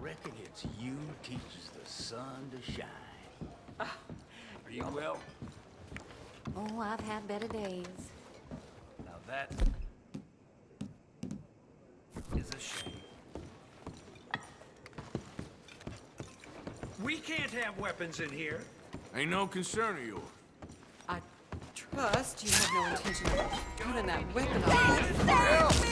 Reckon it's you teaches the sun to shine. Ah, are you well? Oh, I've had better days. Now that is a shame. We can't have weapons in here. Ain't no concern of yours. I trust you have no intention of putting that weapon on. Help me!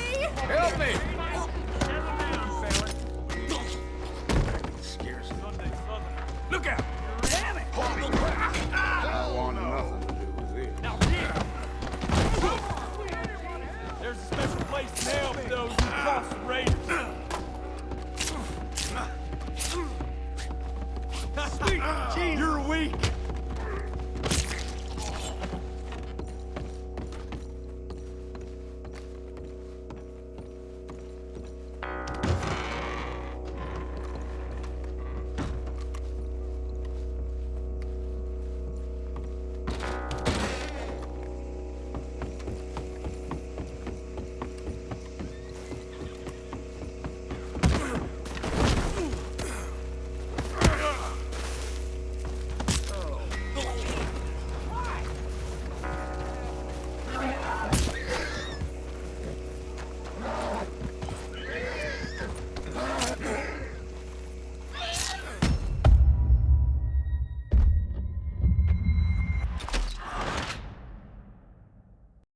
Sweet, You're weak.